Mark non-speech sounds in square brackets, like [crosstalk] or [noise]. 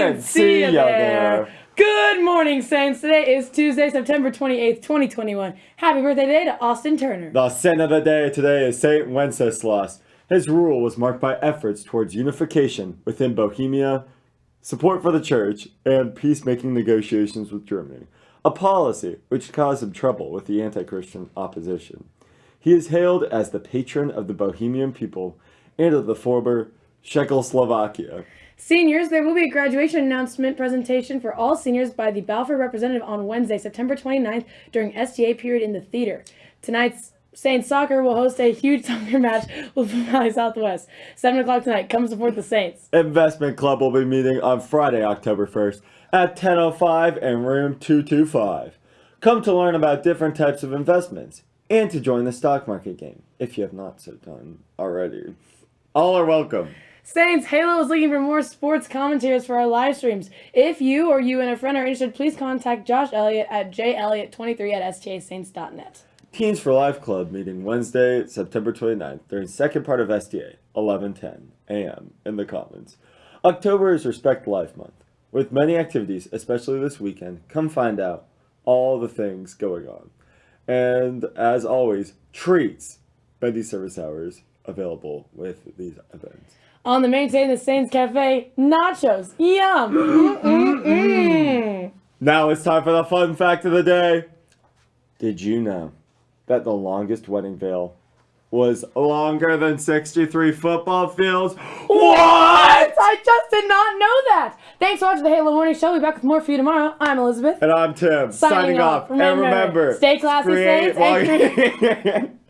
and see ya there. Good morning, Saints. Today is Tuesday, September 28th, 2021. Happy birthday today to Austin Turner. The saint of the day today is Saint Wenceslas. His rule was marked by efforts towards unification within Bohemia, support for the church, and peacemaking negotiations with Germany, a policy which caused him trouble with the anti-Christian opposition. He is hailed as the patron of the Bohemian people and of the former Czechoslovakia. Seniors, there will be a graduation announcement presentation for all seniors by the Balfour representative on Wednesday, September 29th during STA period in the theater. Tonight's Saints soccer will host a huge [laughs] soccer match with Valley Southwest. 7 o'clock tonight. Come support the Saints. Investment Club will be meeting on Friday, October 1st at 10.05 in room 225. Come to learn about different types of investments and to join the stock market game, if you have not so done already. All are welcome. Saints, Halo is looking for more sports commentators for our live streams. If you or you and a friend are interested, please contact Josh Elliott at jelliott23 at stasaints.net. Teens for Life Club meeting Wednesday, September 29th during second part of STA, 11:10 a.m. in the Commons. October is Respect Life Month. With many activities, especially this weekend, come find out all the things going on. And as always, treats, Bendy service hours available with these events. On the main stage of the Saints Cafe, nachos. Yum! [gasps] Mm-mm-mm. Now it's time for the fun fact of the day. Did you know that the longest wedding veil was longer than 63 football fields? [gasps] What? I just did not know that. Thanks for watching the Halo Morning Show. We'll be back with more for you tomorrow. I'm Elizabeth. And I'm Tim, signing, Signing off. off. And Remember, remember, stay classy, Saints, and [laughs] [laughs]